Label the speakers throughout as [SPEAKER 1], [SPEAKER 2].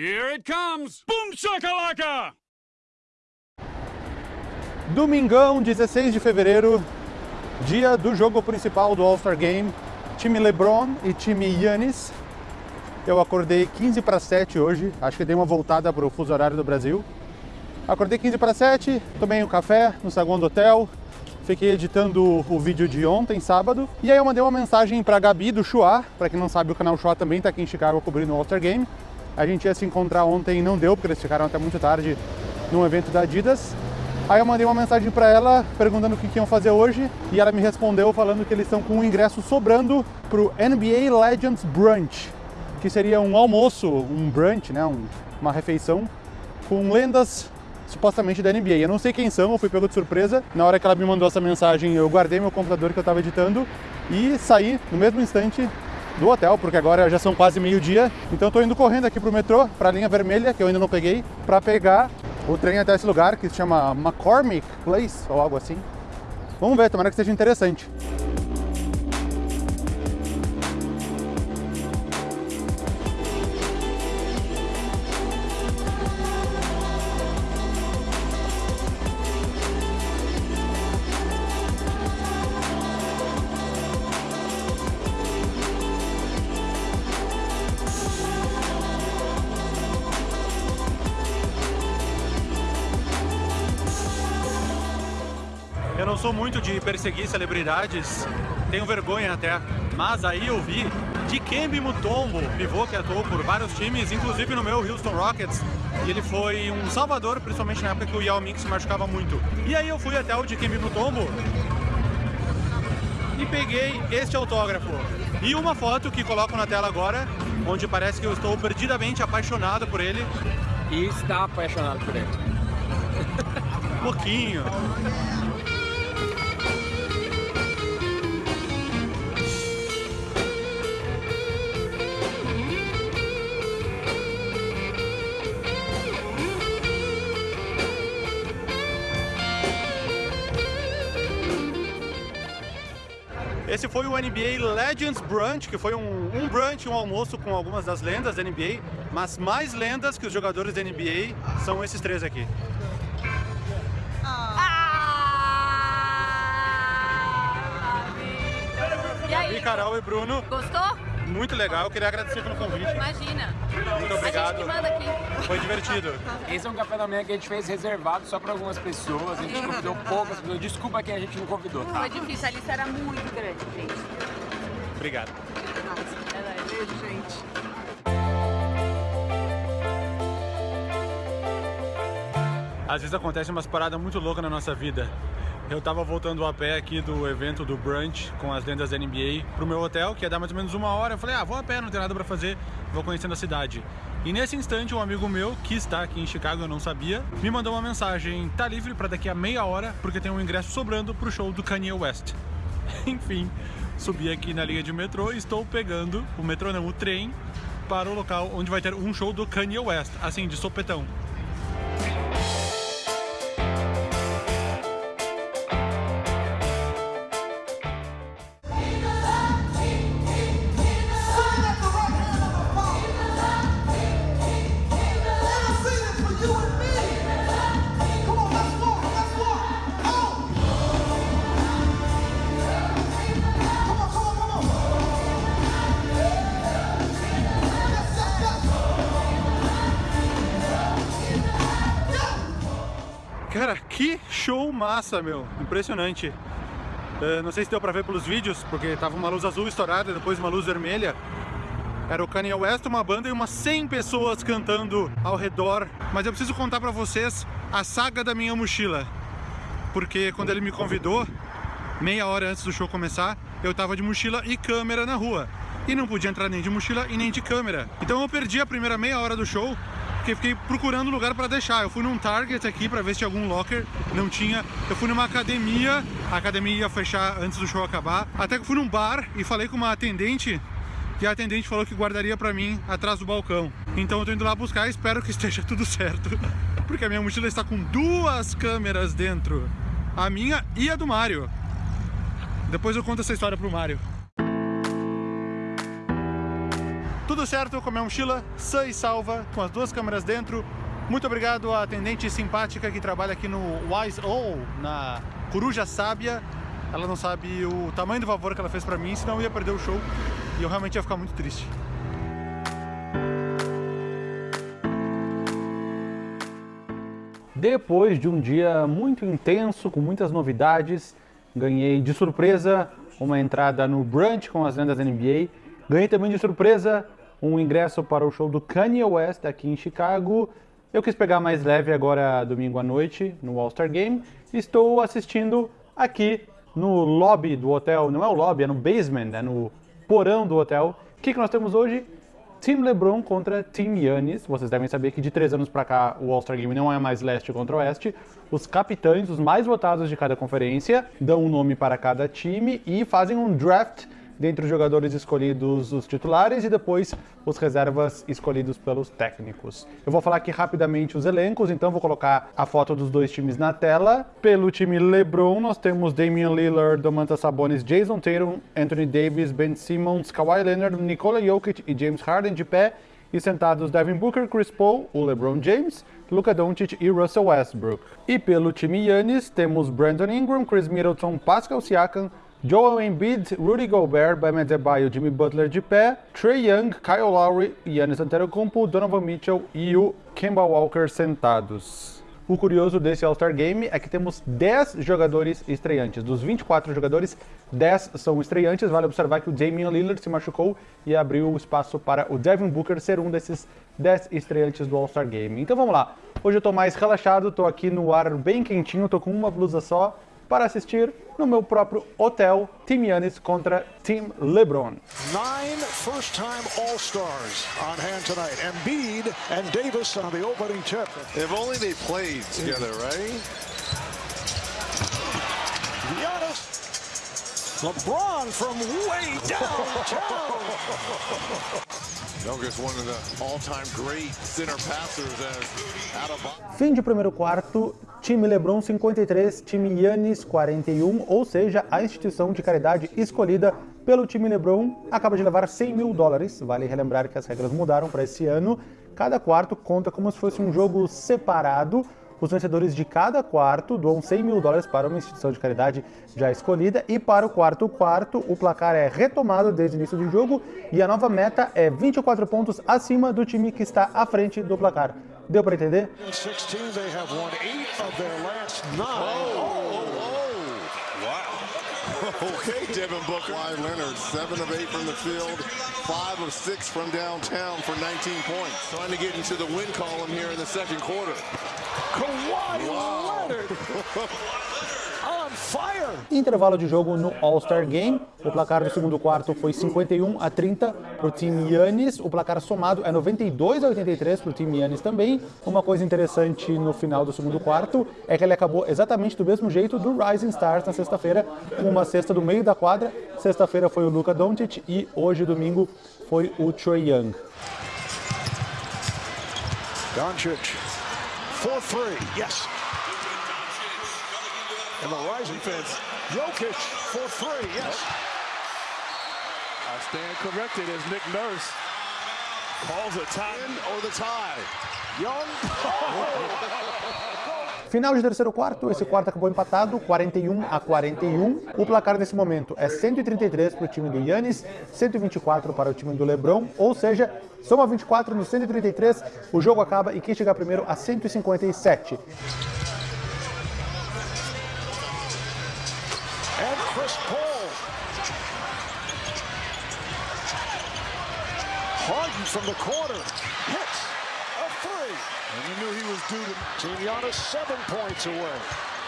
[SPEAKER 1] Here it comes! Boom shakalaka!
[SPEAKER 2] Domingão, 16 de fevereiro, dia do jogo principal do All-Star Game, time LeBron e time Yannis. Eu acordei 15 para 7 hoje, acho que dei uma voltada para o fuso horário do Brasil. Acordei 15 para 7, tomei um café no saguão do hotel, fiquei editando o vídeo de ontem, sábado, e aí eu mandei uma mensagem para Gabi do Chua, para quem não sabe o canal Chua também está aqui em Chicago cobrindo o All-Star Game. A gente ia se encontrar ontem e não deu, porque eles ficaram até muito tarde num evento da Adidas. Aí eu mandei uma mensagem para ela perguntando o que, que iam fazer hoje e ela me respondeu falando que eles estão com um ingresso sobrando pro NBA Legends Brunch, que seria um almoço, um brunch, né, um, uma refeição com lendas supostamente da NBA. Eu não sei quem são, eu fui pego de surpresa. Na hora que ela me mandou essa mensagem, eu guardei meu computador que eu estava editando e saí no mesmo instante do hotel, porque agora já são quase meio-dia. Então estou indo correndo aqui pro metrô, para a linha vermelha, que eu ainda não peguei, para pegar o trem até esse lugar que se chama McCormick Place ou algo assim. Vamos ver, tomara que seja interessante.
[SPEAKER 3] Sou muito de perseguir celebridades, tenho vergonha até, mas aí eu vi Dikembe Mutombo, pivô que atuou por vários times, inclusive no meu Houston Rockets, e ele foi um salvador, principalmente na época que o Yao Ming se machucava muito. E aí eu fui até o Dikembe Mutombo e peguei este autógrafo. E uma foto que coloco na tela agora, onde parece que eu estou perdidamente apaixonado por ele.
[SPEAKER 4] E está apaixonado por ele.
[SPEAKER 3] Um pouquinho. Esse foi o NBA Legends Brunch, que foi um, um brunch, um almoço com algumas das lendas da NBA, mas mais lendas que os jogadores da NBA são esses três aqui.
[SPEAKER 5] E aí?
[SPEAKER 3] E Carol e Bruno,
[SPEAKER 5] Gostou?
[SPEAKER 3] Muito legal, eu queria agradecer pelo convite.
[SPEAKER 5] Imagina.
[SPEAKER 3] Muito
[SPEAKER 5] A
[SPEAKER 3] obrigado.
[SPEAKER 5] gente que manda aqui.
[SPEAKER 3] Foi divertido.
[SPEAKER 4] Esse é um café da manhã que a gente fez reservado só para algumas pessoas. A gente convidou poucas pessoas. Desculpa quem a gente não convidou, tá?
[SPEAKER 5] Foi difícil, a lista era muito grande, gente.
[SPEAKER 3] Obrigado.
[SPEAKER 5] Beijo, gente.
[SPEAKER 3] Às vezes acontece umas paradas muito loucas na nossa vida. Eu tava voltando a pé aqui do evento do brunch com as lendas da NBA pro meu hotel, que ia dar mais ou menos uma hora. Eu falei, ah, vou a pé, não tem nada pra fazer, vou conhecendo a cidade. E nesse instante, um amigo meu, que está aqui em Chicago, eu não sabia, me mandou uma mensagem, tá livre pra daqui a meia hora, porque tem um ingresso sobrando pro show do Kanye West. Enfim, subi aqui na linha de metrô e estou pegando o metrô não, o trem, para o local onde vai ter um show do Kanye West, assim, de sopetão. Que show massa, meu. Impressionante. Eh, não sei se deu pra ver pelos vídeos, porque tava uma luz azul estourada, depois uma luz vermelha. Era o Kanye West, uma banda e umas 100 pessoas cantando ao redor. Mas eu preciso contar pra vocês a saga da minha mochila. Porque quando ele me convidou, meia hora antes do show começar, eu tava de mochila e câmera na rua. E não podia entrar nem de mochila e nem de câmera. Então eu perdi a primeira meia hora do show, porque fiquei procurando lugar para deixar. Eu fui num Target aqui para ver se tinha algum locker, não tinha. Eu fui numa academia, a academia ia fechar antes do show acabar. Até que fui num bar e falei com uma atendente, e a atendente falou que guardaria para mim atrás do balcão. Então eu tô indo lá buscar espero que esteja tudo certo. Porque a minha mochila está com duas câmeras dentro. A minha e a do Mário. Depois eu conto essa história pro Mário. Tudo
[SPEAKER 5] certo com a minha mochila, sã e salva, com as duas câmeras dentro. Muito obrigado à atendente simpática que trabalha aqui no Wise O, na Coruja Sábia. Ela não sabe o tamanho do favor que ela fez pra mim, senão eu ia perder o show e eu realmente ia ficar muito triste.
[SPEAKER 3] Depois de um dia muito intenso, com muitas novidades, ganhei de surpresa uma entrada no brunch com as lendas da NBA. Ganhei também de surpresa um ingresso para o show do Kanye West aqui em Chicago. Eu quis pegar mais leve agora domingo à noite no All-Star Game. Estou assistindo aqui no lobby do hotel, não é o lobby, é no basement, é no porão do hotel. O que, que nós temos hoje? Team LeBron contra Team Yannis. Vocês devem saber que de três anos para cá o All-Star Game não é mais leste contra oeste. Os capitães, os mais votados de cada conferência, dão um nome para cada time e fazem um draft dentre os jogadores escolhidos os titulares e depois os reservas escolhidos pelos técnicos. Eu vou falar aqui rapidamente os elencos, então vou colocar a foto dos dois times na tela. Pelo time LeBron, nós temos Damian Lillard, Domantas Sabonis, Jason Tatum, Anthony Davis, Ben Simmons, Kawhi Leonard, Nikola Jokic e James Harden de pé e sentados Devin Booker, Chris Paul, o LeBron James, Luka Doncic e Russell Westbrook. E pelo time Yannis, temos Brandon Ingram, Chris Middleton, Pascal Siakam, Joel Embiid, Rudy Gobert, Bam Adebayo, Jimmy Butler de pé, Trey Young, Kyle Lowry, Giannis Antetokounmpo, Donovan Mitchell e o Kemba Walker sentados. O curioso desse All-Star Game é que temos 10 jogadores estreantes. Dos 24 jogadores, 10 são estreantes. Vale observar que o Damian Lillard se machucou e abriu o espaço para o Devin Booker ser um desses 10 estreantes do All-Star Game. Então vamos lá. Hoje eu tô mais relaxado, tô aqui no ar bem quentinho, tô com uma blusa só para assistir no meu próprio hotel Team Yannis contra Team LeBron.
[SPEAKER 6] Nine first-time All-Stars on hand tonight. Embiid and Davis on the opening tip.
[SPEAKER 7] If only they played together, right?
[SPEAKER 6] Giannis. LeBron from way downtown.
[SPEAKER 3] Fim de primeiro quarto, time LeBron 53, time Yannis 41, ou seja, a instituição de caridade escolhida pelo time LeBron acaba de levar 100 mil dólares. Vale relembrar que as regras mudaram para esse ano. Cada quarto conta como se fosse um jogo separado. Os vencedores de cada quarto doam 100 mil dólares para uma instituição de caridade já escolhida. E para o quarto quarto, o placar é retomado desde o início do jogo e a nova meta é 24 pontos acima do time que está à frente do placar. Deu para entender?
[SPEAKER 6] In 16, they have won eight of their last nine.
[SPEAKER 7] Oh, Okay, Devin Booker. Kawhi Leonard, seven of eight from the field, five of six from downtown for 19 points. Trying to get into the win column here in the second quarter.
[SPEAKER 6] Kawhi Leonard on fire.
[SPEAKER 3] Intervalo de jogo no All-Star Game. O placar do segundo quarto foi 51 a 30 para o time Yannis. O placar somado é 92 a 83 para o time Yannis também. Uma coisa interessante no final do segundo quarto é que ele acabou exatamente do mesmo jeito do Rising Stars na sexta-feira, com uma cesta do meio da quadra. Sexta-feira foi o Luka Doncic e hoje, domingo, foi o Troy Young.
[SPEAKER 6] Doncic for three. Yes. And the rising fence. Jokic for three. Yes.
[SPEAKER 8] I stand corrected as Nick Nurse calls a tie.
[SPEAKER 7] Or the tie.
[SPEAKER 6] Young. Oh.
[SPEAKER 3] Final de terceiro quarto, esse quarto acabou empatado, 41 a 41. O placar nesse momento é 133 para o time do Yannis, 124 para o time do LeBron, ou seja, soma 24 no 133, o jogo acaba e quem chegar primeiro a 157.
[SPEAKER 6] And Chris Paul. Harden from the corner. Hits.
[SPEAKER 8] And you knew he was due to
[SPEAKER 6] Team Giannis seven points away.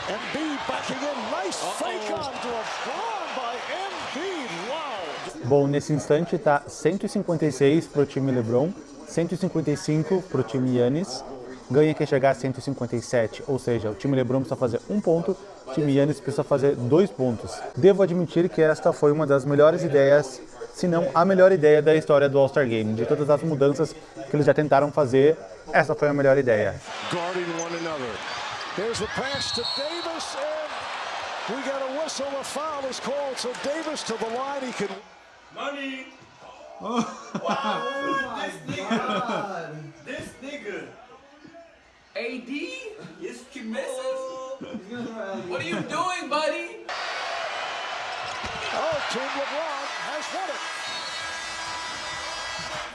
[SPEAKER 6] Embiid backing in. Nice fake onto a brawn by Embiid. Wow.
[SPEAKER 3] Bom, nesse instante tá 156 para o time LeBron, 155 para o time Yannis. Ganha quem chegar a 157, ou seja, o time LeBron precisa fazer um ponto, o time Yannis precisa fazer dois pontos. Devo admitir que esta foi uma das melhores ideias, se não a melhor ideia da história do All-Star Game. De todas as mudanças que eles já tentaram fazer, essa foi a melhor ideia.
[SPEAKER 7] Guarding one another.
[SPEAKER 6] Here's the pass to Davis, and we got a whistle. A foul is called, so Davis to the line. He can.
[SPEAKER 1] Money.
[SPEAKER 9] This nigga. AD is What are you doing, buddy?
[SPEAKER 6] Oh, Team LeBron has won it.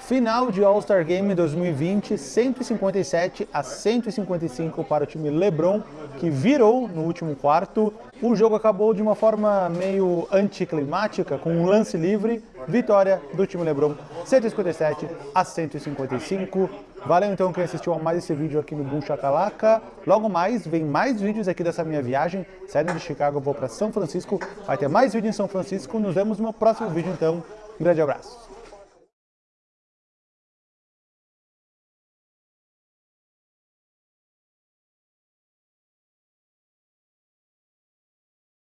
[SPEAKER 3] Final de All-Star Game 2020, 157 a 155 para o time LeBron, que virou no último quarto. O jogo acabou de uma forma meio anticlimática, com um lance livre. Vitória do time LeBron, 157 a 155. Valeu então quem assistiu a mais esse vídeo aqui no Boom Chacalaca. Logo mais, vem mais vídeos aqui dessa minha viagem. Saindo de Chicago, vou para São Francisco. Vai ter mais vídeo em São Francisco. Nos vemos no próximo vídeo então. Um grande abraço.